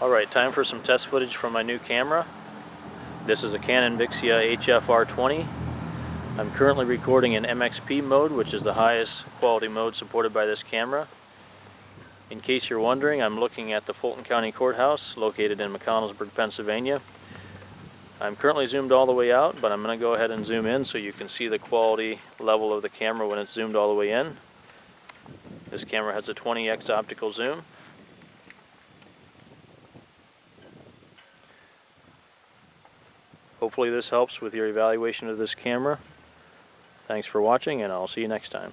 Alright, time for some test footage from my new camera. This is a Canon Vixia HF-R20. I'm currently recording in MXP mode, which is the highest quality mode supported by this camera. In case you're wondering, I'm looking at the Fulton County Courthouse, located in McConnellsburg, Pennsylvania. I'm currently zoomed all the way out, but I'm going to go ahead and zoom in so you can see the quality level of the camera when it's zoomed all the way in. This camera has a 20x optical zoom. Hopefully this helps with your evaluation of this camera. Thanks for watching and I'll see you next time.